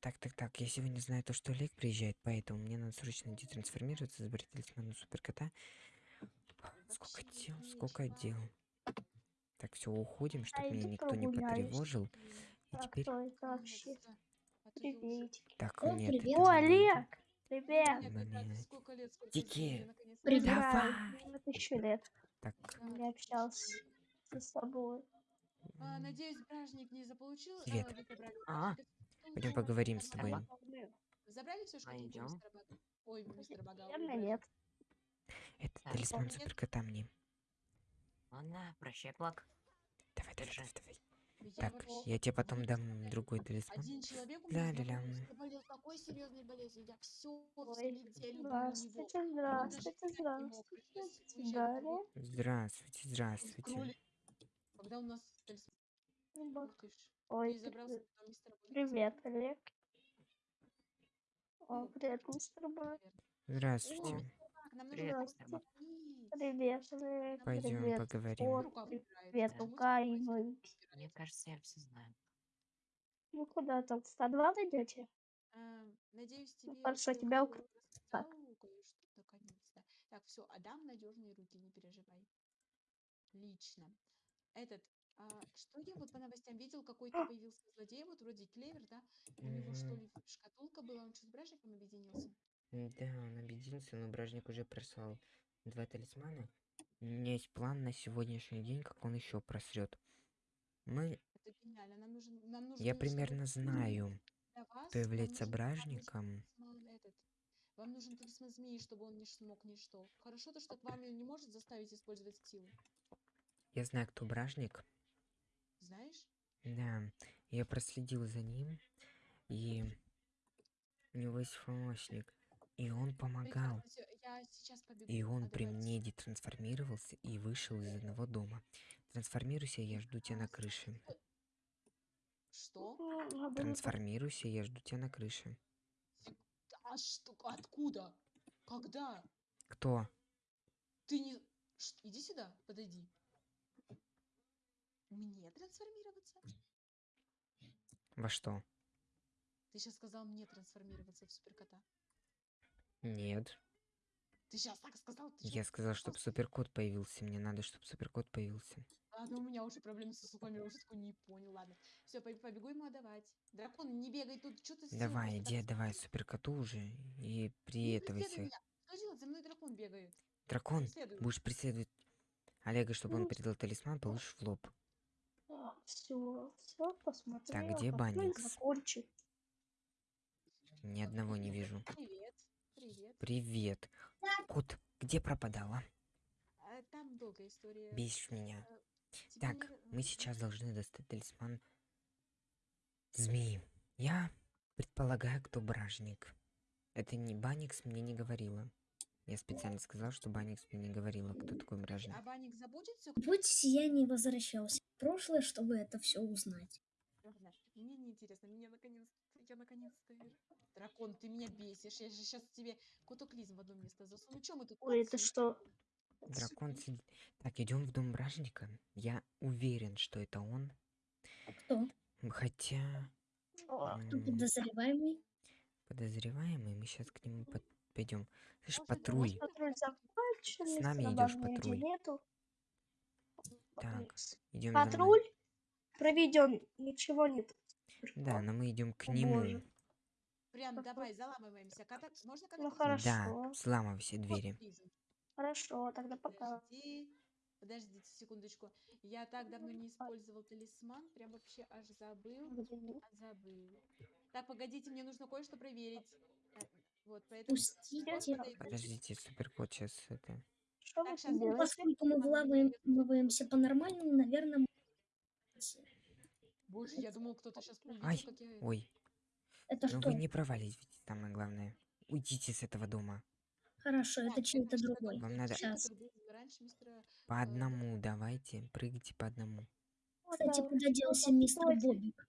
Так, так, так, я сегодня знаю то, что Олег приезжает, поэтому мне надо срочно детрансформироваться, забрать талисман у суперкота. Сколько дел, сколько дел. Так, все, уходим, чтобы А меня никто не потревожил. И А теперь... я. Так, О, нет, привет. это О. Олег! Привет! Я наконец-то Привет. Давай. тысячу лет Так, не общался с тобой. А, надеюсь, бражник не заполучил. Привет. а, А, Что пойдем поговорим с тобой. Забрали все шкатулку Пойдем. мистера Бага? Ой, мистера Бага. ой, Наверное, нет. Это Так, талисман суперкота мне. Ладно, прощай, плак. Давай, давай, Держи. давай, давай. Я Так, я тебе потом дам другой талисман. Один человек у меня Ля-ля-ля. знакомый заболел такой серьезной болезнью. Я у него. Здравствуйте, здравствуйте, здравствуйте. Здравствуйте, здравствуйте. Когда у нас талисман? Ну. Ой, забрался мистера Бога? Привет, Олег. О, привет, мистер Бой. Здравствуйте. Так, нам нужно Привет, мистер Олег. Пойдем Привет, поговорим. Убирает. Привет, ты и? Мне кажется, я все знаю. Вы куда там, в 102 идете? А, Надеюсь, тебе хорошо, тебя Кирилл ук- так. Так, все, отдам надежные руки, не переживай. Отлично. Этот, а, что я вот по новостям видел, какой-то появился злодей, вот вроде Клевер, да? У него что ли шкатулка была, он что, с бражником объединился? Да, он обиделся, но бражник уже прислал два талисмана. У меня есть план на сегодняшний день, как он еще просрет. Мы, Это гениально. Нам нужен, нам нужно, я примерно знаю, вас, кто является нужен бражником. этот. Вам нужен талисман змеи, чтобы он не смог ничто. Хорошо то, что к вам не может заставить использовать силу. Я знаю, кто бражник. Знаешь? Да, я проследил за ним, и у него есть помощник. И он помогал. И он при мне детрансформировался и вышел из одного дома. Трансформируйся, я жду тебя на крыше. Что? Надо было Трансформируйся, я жду тебя на крыше. А что? Откуда? Когда? Кто? Ты не... Ш- Иди сюда, подойди. Мне трансформироваться? Во что? Ты сейчас сказал мне трансформироваться в суперкота. Нет. Ты сейчас так сказал? Ты Я сказал, чтобы суперкот появился. Мне надо, чтобы суперкот появился. Ладно, у меня уже проблемы со слухами, уже такой не понял. Ладно. Все, побегу ему отдавать. Дракон, не бегай тут, что ты Давай, иди так отдавай используешь? суперкоту уже и меня. Что делать? За мной дракон бегает. Дракон, Преследуй. будешь преследовать Олега, чтобы он Ну. передал талисман, получишь в лоб. Все, все, посмотрел. где какой Банникс? закончик. Ни одного не вижу. Привет. Привет. Привет. Кот, где пропадала? А, там долгая история. Бесишь меня. Тебе Так, мы сейчас должны достать талисман змеи. Я предполагаю, кто бражник. Это не Баникс мне не говорила. Я специально сказал, что Баникс мне не говорила, кто такой бражник. А забудет все? Будь я не возвращался в прошлое, чтобы это все узнать. Мне не интересно, мне наконец-то, я наконец-то. Дракон, ты меня бесишь. Я же сейчас тебе котоклизм в одно место засуну. Чем мы тут? Ой, это что? Дракон сидит. Так, идем в дом бражника. Я уверен, что это он. Кто? М, Хотя О, Кто подозреваемый? подозреваемый, мы сейчас к нему пойдем. Слышь, Может, это патруль. Патруль С нами нигде патруль? Нету. Так, идем. Патруль? Проведем, ничего нет. Да, но мы идем к О, нему. боже. Прям давай, заламываемся. Ката- Можно Ну кататься? Да, хорошо. взламывай все двери. Хорошо, тогда пока. Подожди. Подождите секундочку. Я так давно не использовал талисман, прям вообще аж забыл. А забыл. Так, погодите, мне нужно кое-что проверить. Э, Вот, поэтому... Пустите. Подождите, суперкот сейчас это. Что Так, делаете? Поскольку мы вылавываемся по-нормальному, наверное, Боже, я думал, кто-то сейчас увидел, Ай, как я... Ой, это ну что? вы не проваливайте, самое главное. Уйдите с этого дома. Хорошо, это чей-то другой. Вам надо- Сейчас. По одному давайте, прыгайте по одному. Кстати, Да, куда делся мистер. Бобик?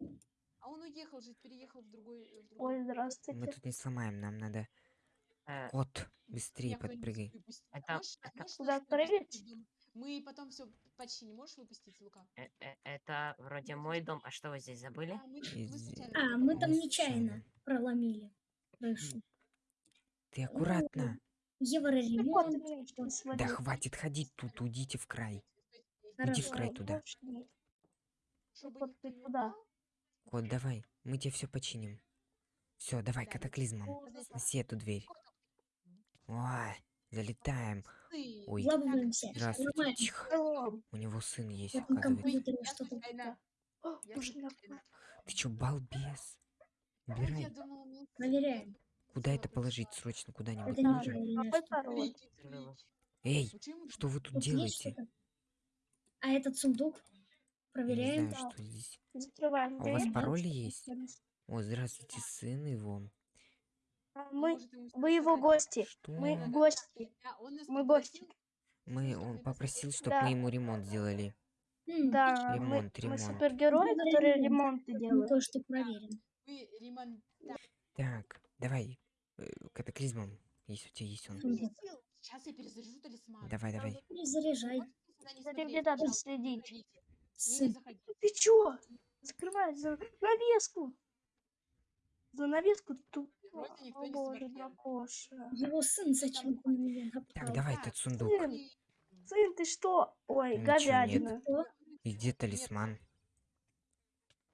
А он уехал жить, переехал в другой... э, В другой Ой, Мы здравствуйте. тут не сломаем, нам надо... Э, Кот, быстрее Меня подпрыгай. Это- Можешь- это- можешь Куда прыгать? Мы потом все починим. Можешь выпустить, Лука? Э- э- Это вроде мой дом. А что вы здесь забыли? А, мы, мы А, мы там нечаянно проломили крышу. Ты аккуратно. Что, Да хватит ходить тут, уйдите в край. Иди в Хорошо. край туда. Чтобы ты не куда? упал. Кот, давай, мы тебе все починим. Все, давай, Да, катаклизмом. Сноси эту дверь. Ой, залетаем. Ой, здравствуйте. Тихо. О, У него сын есть, оказывается. о, Ты чё, балбес? Ой, Убирай. проверяем. Куда это всё, положить срочно куда-нибудь трики. Эй, что вы тут делаете? А этот сундук? Я не Проверяем. знаю, что здесь. Закрываем А у вас пароль есть? О, здравствуйте, сын его. А А Мы, вы его гости. Что? Мы Да, гости. да, Мы гости. Мы, что он мы попросил, чтобы Да. мы ему ремонт сделали. Да, мы, Ремонт, мы ремонт. супергерои, Ну, которые ремонт. ремонты Мы делают. кое-что проверим. Вы ремонт... Так, давай, э, катаклизмом, если у тебя есть он. Сейчас я перезаряжу талисман. Давай, давай. Перезаряжай. Надо пожалуйста, следить. Не заходите. Ты чё? Закрывай за навеску. За навеску тут. Вроде никто О не боже, дракоша. Его сын меня Так, давай этот сундук. Сын, сын, ты что? Ой, Ничего нет. говядина. И где талисман?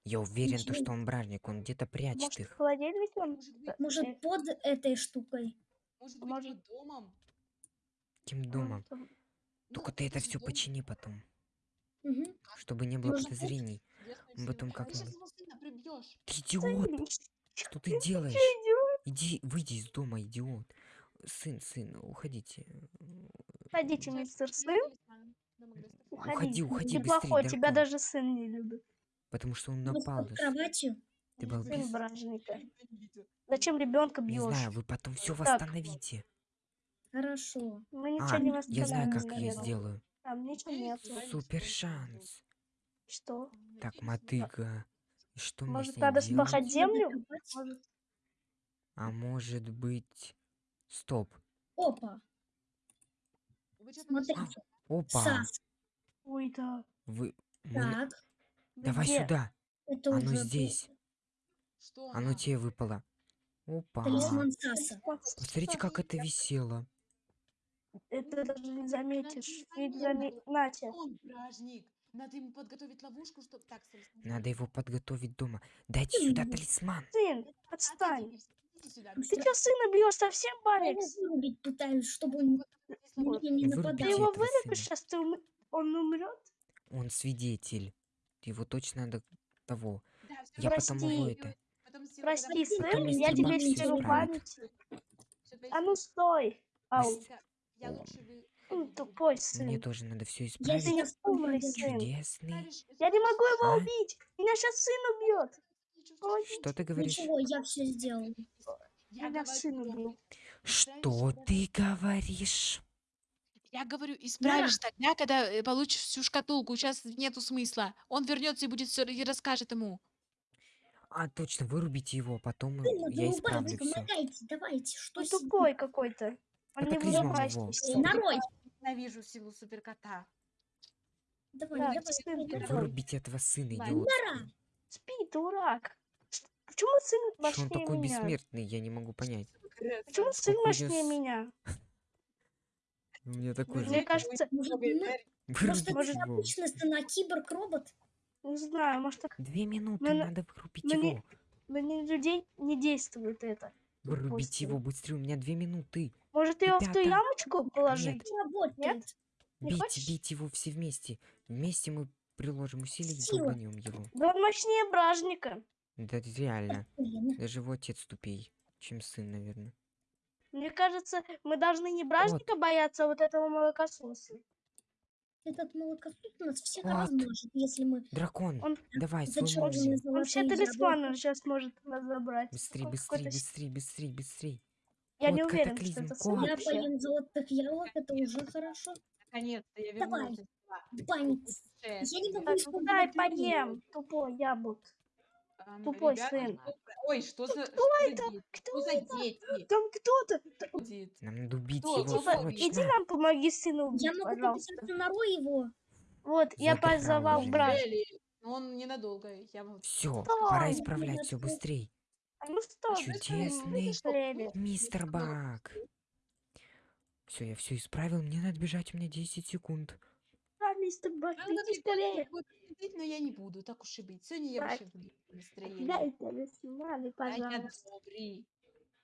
Я уверен, то, что он бражник, он где-то прячет Может, в их. холодильнике он? Может Э, под этой штукой? может быть, может- домом? Каким домом? там- Только Ну, ты это все дом почини потом, Мгм. чтобы не было Может быть. подозрений. известной Мы потом. Ты сына прибьешь. Ты идиот! не- Что ты делаешь? идиот? Иди, выйди из дома, идиот. Сын, сын, уходите. Уходите, мистер сын. Уходи. Уходи, уходи Ты плохой, тебя дракон. даже сын не любит. Потому что он напал. под кроватью? Ты бражника. ненавидит. Зачем ребенка Не бьешь? знаю, вы потом все восстановите. Хорошо. Мы ничего А, не я знаю, восстановим, как я сделаю. Там ничего нет. Супер шанс. Что? Так, мотыга. Что мне Может, надо делать? спахать землю? Может, А может быть... Стоп. Опа, смотрите. нашли? Опа. Сас. Ой, да. Вы... мы Так, Давай Где? сюда. это Оно уже здесь. Что Оно тебе выпало. Опа. талисман Саса. Посмотрите, как это висело. Это даже не заметишь. Ведь заме... Натя. Он бражник. Надо ему подготовить ловушку, чтобы... Так. Надо его подготовить дома. Дайте сюда талисман. Сын, отстань. Ты что, сына бьешь совсем, Я его Барикс? вырубить пытаюсь, чтобы он Вот не Вырубите Ты нападал. его вырубишь, сейчас ты ум- он умрет? Он свидетель. Его точно надо того. Да, Я потом его Прости. это... Потом сделаю, Прости, сын, я тебе стеру память. А ну стой. Ау, Я- Я лучше м, ходите. тупой Мне сын. тоже надо все Я исправить. не умный пойду. сын. Чудесный. Я не могу его А? убить. Меня сейчас сын убьет. Ой, Что ты говоришь? Ничего, я все сделал. Я Меня говорю, сын я убил. Что ты говоришь? Я говорю, исправишь тогда, когда э, получишь всю шкатулку. Сейчас нету смысла. Он вернется и будет все и расскажет ему. А, точно, вырубите его, потом Сына, я вырубайте, исправлю все. помогайте, давайте. Что Он ним? тупой какой-то. Он Катаклизмом его. Нарой. Ненавижу силу суперкота. Давай, Так, давай, сын, давай. Вырубите этого сына, идиот. Спи, дурак. Почему сын Что он мощнее такой меня? бессмертный, я не могу понять. Почему сын мощнее с- меня? У меня такой же. Мне кажется, Может, мы- Вырубите Просто это обычный сын, а киборг-робот? не знаю, может, так Две минуты, надо вырубить его. на людей не действует это. Вырубите его быстрее, у меня две минуты. Может, его в ту ямочку положить? Не работает. Не Бейте, хочешь? бейте его все вместе. Вместе мы приложим усилия и долбанем его. Да он мощнее бражника. Да это реально. Даже его отец тупей, чем сын, наверное. Мне кажется, мы должны не бражника бояться, а вот этого молокососа. этот молокосос нас всех Вот. размажет, если мы Дракон, Он давай, свой зачарованные мозг. Он сейчас может нас забрать. Быстрей, быстрей, быстрей, быстрей, быстрей. Я не Кот, уверен, что это кот. Я поем золотых яблок, это уже хорошо. Наконец-то я Давай. вернулась. Память. Я не могу Так, ну дай поем, тупой яблок. А, Ам, Тупой ребята, сын. кто- Ой, что за, кто это? дети? Кто за дети? Там кто-то. Нам надо убить Кто? его Типа, срочно. Иди нам помоги сыну Я убить, могу пожалуйста. написать на Наро его. Вот, я Забрал позвал уже брат. Неужели? Но он ненадолго. Я вот Все, Давай, пора ну, исправлять все подожди. А ну что, Чудесный? Мистер Бак. Все, я все исправил. Мне надо бежать, у меня 10 секунд. Да, мистер Бак, Надо иди скорее. но я не буду, так уж и быть. Сегодня я вообще в легком настроении. Отдай талисманы, А пожалуйста.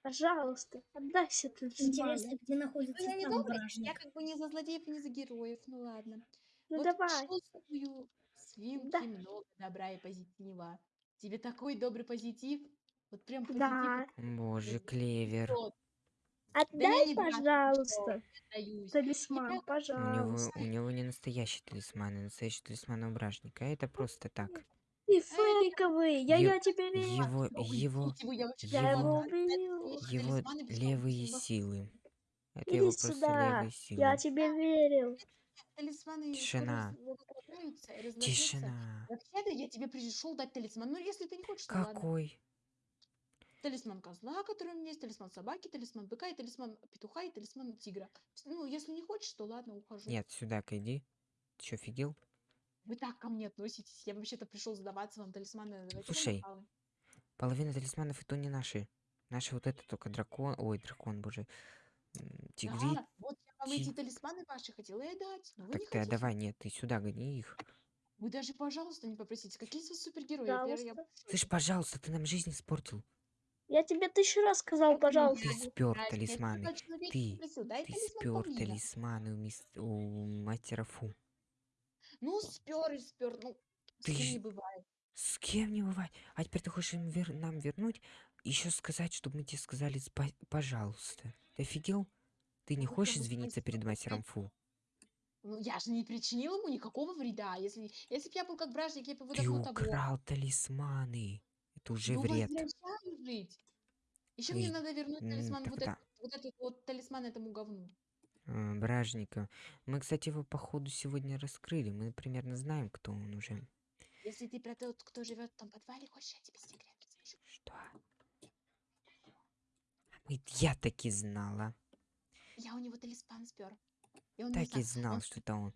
Пожалуйста, отдай все талисманы. Интересно, где Ну, находится я не добрый, я как бы не за злодеев, не за героев, ну ладно. Ну вот давай. чувствую, свинки Да. много добра и позитива. Тебе такой добрый позитив, вот прям. Да. Боже, клевер. Отдай, брат, пожалуйста, талисман, Я- У него, пожалуйста. у него не настоящий талисман, а настоящий талисман у бражника. Это просто так. Ты фейковый, я, я тебе верю. Его, его, вы, я его- его его левые силы. Это Иди его просто сюда, левые силы. Я тебе верил. Талисманы Тишина. разложатся. Тишина. Вообще-то я тебе пришел дать талисман. Ну, если ты не хочешь. Какой? Талисман козла, который у меня есть, талисман собаки, талисман быка и талисман петуха и талисман тигра. Ну, если не хочешь, то ладно, ухожу. Нет, сюда-ка иди. Ты что, офигел? Вы так ко мне относитесь. Я вообще-то пришел сдаваться вам талисманы. Давайте Слушай. Половина талисманов и то не наши. Наши вот это только дракон. Ой, дракон, боже. Тигри. Да, вот я вам эти ти- талисманы ваши хотела и дать, но вы Так не ты хотите. отдавай, нет, ты сюда гони их. Вы даже, пожалуйста, не попросите. Какие из вас супергерои? Я, пер- я Пожалуйста. Слышь, пожалуйста, ты нам жизнь испортил. Я тебе тысячу раз сказал, пожалуйста. Ты спер талисманы. Ты, ты спер талисманы у, мис... у мастера Фу. Ну, спер и спер. Ну, с Ты кем ж- не бывает. С кем не бывает? А теперь ты хочешь им вер- нам вернуть? Еще сказать, чтобы мы тебе сказали спа- пожалуйста. Ты офигел? Ты не Ну, хочешь извиниться перед мастером Фу? Ну, я же не причинил ему никакого вреда. Если, если бы я был как бражник, я бы его Ты давно того. украл талисманы. Это уже Ну, вред. возвращаю жить. Еще мне надо вернуть талисман, вот, этот, вот этот вот талисман этому говну. А, Бражника. Мы, кстати, его походу сегодня раскрыли. Мы примерно знаем, кто он уже. Если ты про тот, кто живет в том подвале, хочешь, я тебе секрет расскажу? Что? Я так и знала. Я у него талисман спер. И он Так и знал. Он- что это он.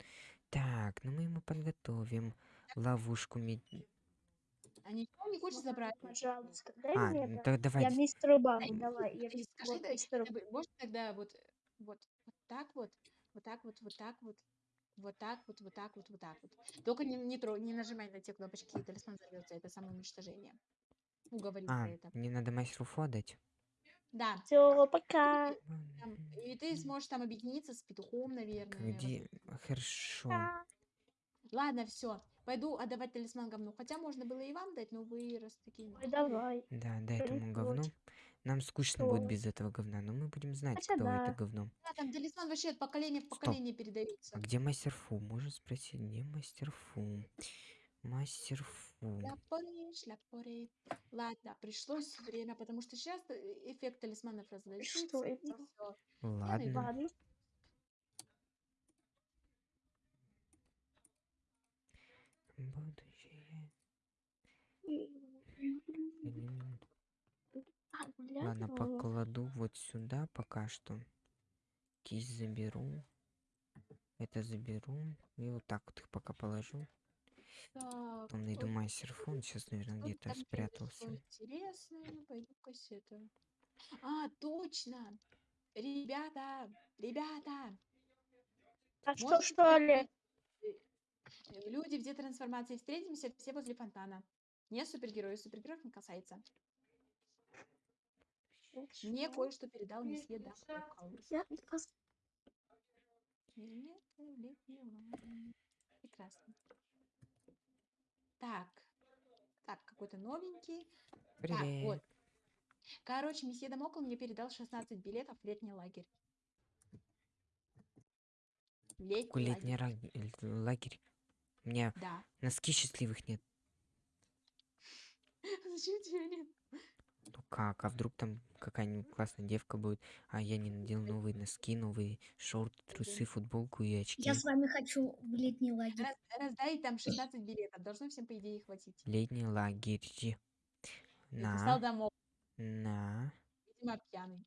Так, ну мы ему подготовим ловушку. мед- А ничего не хочешь забрать? Пожалуйста, дай А, мне ну это. так давай. Я мистеру Дай, давай. Я Ты мис- скажи, вот да, мистеру можешь тогда вот, вот, вот так вот, вот так вот, вот так вот, вот так вот, вот так вот, вот так вот. Только не, не, тро- не нажимай на те кнопочки, и талисман взорвется. Это самоуничтожение. Уговорил А, это. мне надо мастеру Фу отдать. Да. Все, пока. там, и ты сможешь там объединиться с петухом, наверное. Где? Хорошо. Ладно, все. Пойду отдавать талисман говну. Хотя можно было и вам дать, но вы раз такие. Ой, давай. Да, дай этому говну. Нам скучно будет Что? без этого говна, но мы будем знать, Хотя кто это да. говно. Да, там талисман вообще от поколения в Стоп. поколение передается. А где мастер Фу? Можно спросить, где мастер Фу? Мастер Фу. Шляпори, шляпори. Ладно, пришлось время, потому что сейчас эффект талисманов разлетится. Что это? Ладно. Ладно. А, Ладно, ну, покладу вот сюда пока что. Кисть заберу. Это заберу. И вот так вот их пока положу. Так, Потом найду ой, мастер Фу. Он сейчас, наверное, где-то там спрятался. произошло Интересное, пойду кассету. А, точно! Ребята, ребята! А что, что ли? э, Люди в детрансформации встретимся все возле фонтана. Не супергерои, супергероев не касается. Мне кое-что передал. Я пос- Прекрасно. Так. Так, какой-то новенький. Так, Привет. вот. Короче, месье Дамокл мне передал 16 билетов в летний лагерь. Летний летний лагерь. лагерь? У меня Да. носки счастливых нет. Зачем тебе нет? Ну как, а вдруг там какая-нибудь классная девка будет, а я не надел новые носки, новые шорты, трусы, футболку и очки. Я с вами хочу в летний лагерь. Раз- раздай там 16 билетов. Должно всем, по идее, хватить. Летний лагерь. Написал На, домой. на, Видимо, пьяный.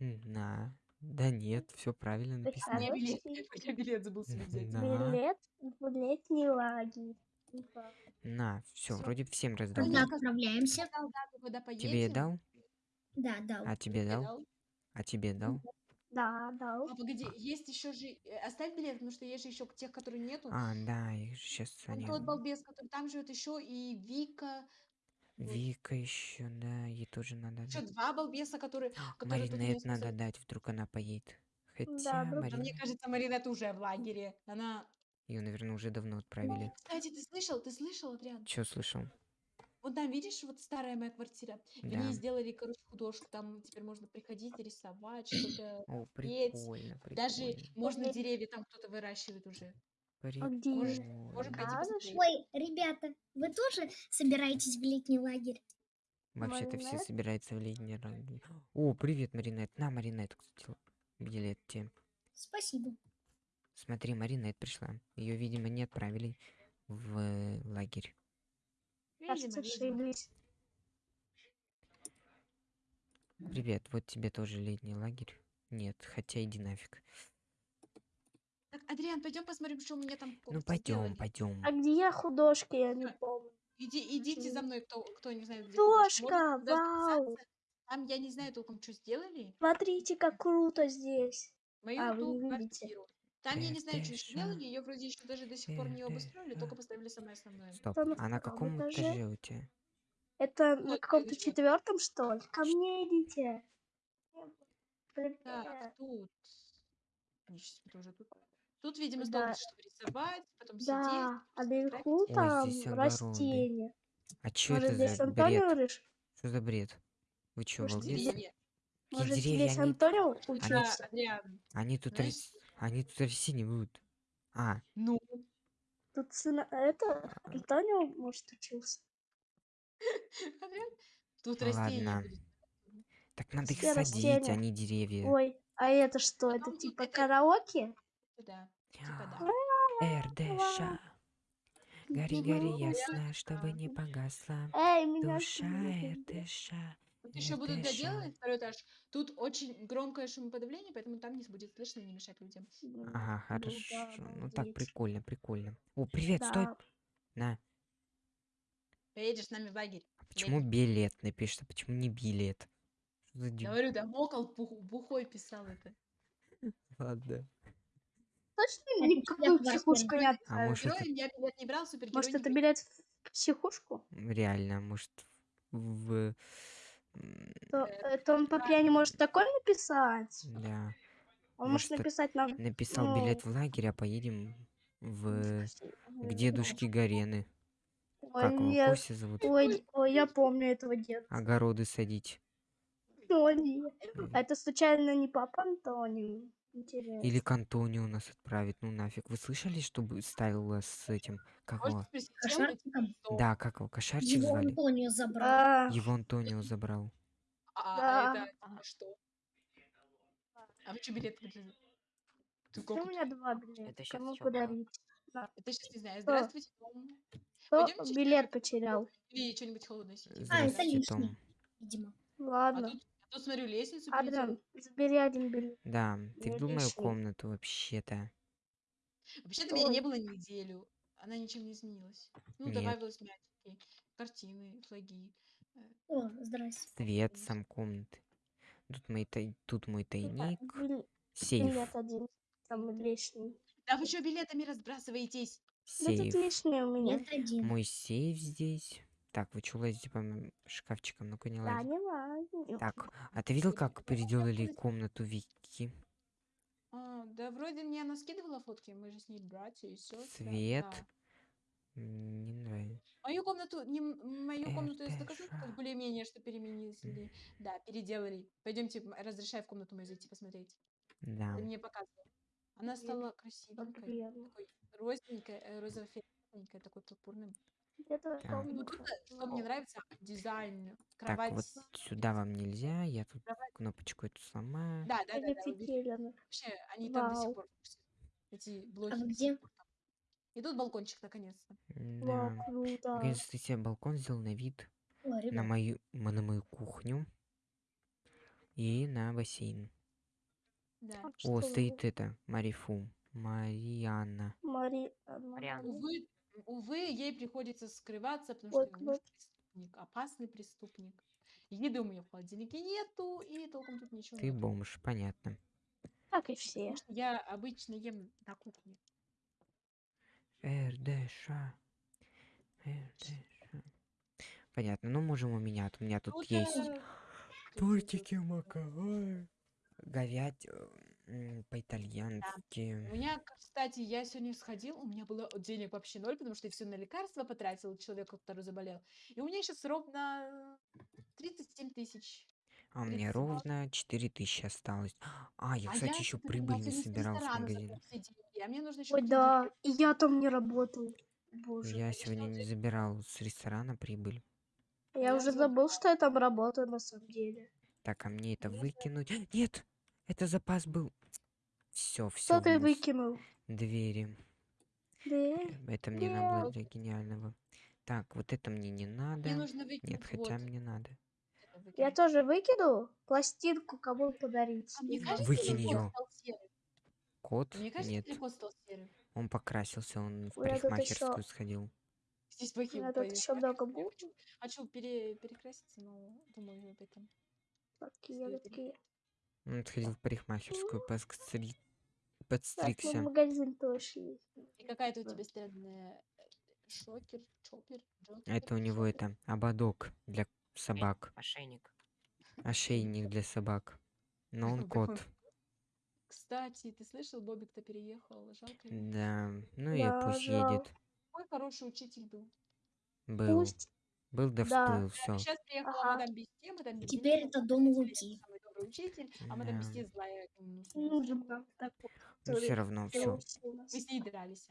на. Да нет, все правильно У написано. меня билет, Короче, я билет забыл себе взять. Билет в летний лагерь. Типа, На, все, Всё. вроде всем раздал. Ну, да? я отправляемся? Тебе дал? Да, дал. А тебе дал? дал. А тебе дал? Да, да. А, погоди, есть еще же... э, Оставь билет, потому что есть же еще тех, которые нету. А, да, их сейчас Там они... тот балбес, который там живет еще, и Вика. вот. Вика еще, да, ей тоже надо Еще дать. два балбеса, которые... которые тут Маринет вместе надо дать, вдруг она поедет. Хотя, друг- А мне кажется, Маринет уже в лагере. Она... Ее, наверное, уже давно отправили. Кстати, ты слышал, ты слышал, Адриан? Че слышал? Вот там, видишь, вот старая моя квартира. В Да. ней сделали, короче, художку. Там теперь можно приходить, рисовать, что-то. О, петь. прикольно, Даже прикольно. можно деревья там кто-то выращивает уже. А где? Прикольно. Можем пойти Надо посмотреть. Ой, ребята, вы тоже собираетесь в летний лагерь? Вообще-то все собираются в летний лагерь. О, привет, Маринет. На, Маринет, кстати, билет тебе. Спасибо. Смотри, Маринет пришла. Ее, видимо, не отправили в лагерь. Кажется, Видимо, видимо. ошиблись. Привет, вот тебе тоже летний лагерь. Нет, хотя иди нафиг. Так, Адриан, пойдем посмотрим, что у меня там Ну пойдем, пойдем. А где художки, я не помню. Иди, идите за мной, кто, кто не знает, где художка. Художка, вау! Там я не знаю толком, что сделали. Смотрите, как круто здесь. Мою А, вы не видите. квартиру. Там я не знаю, что еще ж, сделали. Ее вроде еще даже до сих пор не это обустроили, ж. только поставили самое основное. Стоп, Что на а на каком этаже? у тебя? Это на каком-то четвертом, что ли? Ко мне идите. Так, тут. Они тут. Тут, видимо, Да. столбик, чтобы рисовать, потом Да, сидеть. а наверху там здесь растения. А Может, это здесь за Антонио бред? решил? Что за бред? Вы? Деревья. Какие Может, деревья? здесь Они, Антонио учился? Адриан, они тут знаешь, они тут расти не будут. А, ну, Тут сына... Это Антонио, может, учился? Тут Ну растения ладно. будут. так надо их садить, а не деревья. Ой, а это что? Это типа караоке? Да, типа да. РДШ. Гори, гори, ясно, чтобы не погасла. Эй, меня Душа слышно? РДШ. Еще будут доделывать второй этаж. Тут очень громкое шумоподавление, поэтому там не будет слышно, не мешать людям. Ага, Ну да, хорошо. Ну так, прикольно, прикольно. О, привет, стой. На. Поедешь с нами в лагерь. А почему билет напишешь, а почему не билет? Что за деб- Говорю, да, Мокол бух- бухой писал это. Ладно. Точно Это никакую тебя психушку не А может это, я билет не брал, супергерой Может, это билет в психушку? реально, может в... То, это он по пьяни может такое написать? Да. Он Может, может написать нам... Написал Ну. билет в лагерь, а поедем в... Ой, к дедушке Гарены. Ой, Как его, нет. Костя зовут? Ой, ой, я помню этого деда. Огороды садить. О, нет. М. А это случайно не папа Антонио? Интересно. Или к Антонио нас отправить. Ну нафиг. Вы слышали, чтобы ставила с этим... Как его? Да, как его? Кошарчик Его звали? Антонио забрал. А, Его Антонио забрал. А, Да. а это а что? А вы что билет выдали? Ты что у меня два билета? Это Кому подарить? Это сейчас не знаю. Здравствуйте, Том. Кто билет потерял? Или что-нибудь холодное. А, это. Том. Видимо. Ладно. а тут смотрю, лестницу перейдем. забери один билет. Да, ты Ну, в мою комнату вообще-то. Вообще-то меня не было неделю. Она ничем не изменилась. Ну, Нет. добавилось мячики, картины, флаги. э, О, здрасте. Свет сам комнаты. Тут, мой тай- Тут мой тайник. Бил- Сейф. Билет один. Там лишний. Да вы что билетами разбрасываетесь? Да тут Сейф. лишний у меня. Нет, один. Мой сейф здесь. Так, вы что лазите по моим шкафчикам? Ну-ка не Да, лазь. не важно. Так, а ты видел, как переделали комнату Вики? А, да вроде мне она скидывала фотки, мы же с ней братья и сестры. Свет. Да. Не нравится. Мою комнату, не мою комнату Это доказательств ж- более-менее, что переменили. Да, переделали. Пойдемте, разрешай в комнату мою зайти посмотреть. Да. Ты мне показывал. Она стала красивенькой, такой розненькая, э, розово-фиолетовенькая, такой пурпурным. Так. Ну, э, что мне нравится, дизайн, Так, кровать. вот сюда вам нельзя. Я тут Кровать. кнопочку эту сломаю. Да, да, да, да. Офигенно. Вообще, они там до Вау. сих пор эти блоки. А вы где? И тут балкончик наконец-то. Вау, Да. круто. Наконец-то себе балкон сделал на вид. О, на ребят, мою, м- на мою кухню и на бассейн. Да. А О, что стоит это, Марифу. Марианна. Мари... одна Марианна. Мария. Увы, ей приходится скрываться, потому Вот, что её муж преступник, опасный преступник. Еды у меня в холодильнике нету, и толком тут ничего Ты нету. бомж, понятно. Как и все. Я обычно ем на кухне. РДШ. РДШ. Понятно. Ну, можем у меня. У меня тут Вот, есть э, тортики маковой. Говядь по-итальянски. У меня, кстати, я сегодня сходил, у меня было денег вообще ноль, потому что я все на лекарства потратил человеку, который заболел. И у меня сейчас ровно 37 тысяч. А у меня 30. ровно 4000 осталось. А, я, А кстати, я еще прибыль не собирал все деньги, а мне нужно еще Ой, да, и я там не работал. Боже. Я сегодня не забирал с ресторана прибыль. Я я уже забыл, что я там работаю на самом деле. Так, а мне это выкинуть? Нет! Это запас был. Все, все. Что ты выкинул? Двери. Да. Это мне надо было Нет. для гениального. Так, вот это мне не надо. Мне нужно выкинуть Нет, хотя вот мне надо. Я тоже выкину пластинку кому подарить. А мне кажется, Выкинь её. кот? Мне кажется, Нет. кот стал серым? Он покрасился, он в У парикмахерскую ещё- сходил. Здесь плохие меня тут еще много букв. хочу, хочу пере- перекраситься, но думаю об этом. Такие, такие. Он сходил в парикмахерскую, подстри- Так, ну, подстригся. магазин точно есть. И какая-то у Да. тебя странная э, шокер, чопер, джокер. Это у него это ободок для собак. Ошейник. Ошейник для собак. Но он кот. Кстати, ты слышал, Бобик-то переехал, жалко. Да. Ну и Да, пусть едет. Какой хороший учитель был. Был. Пусть. Был да Да. всплыл, все. Сейчас приехала Ага. мадам Бесте, мадам Бесте Теперь это дом Луки. Добрый учитель, а мадам Да. Бесте злая. ну, нужен нам такой. Ну все равно, все. Мы с ней дрались.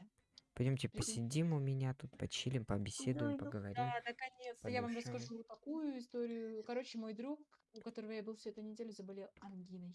Пойдемте посидим у меня тут, почилим, пообеседуем, Иду, иду. поговорим. Да, наконец-то. Я вам расскажу такую историю. Короче, мой друг, у которого я был всю эту неделю, заболел ангиной.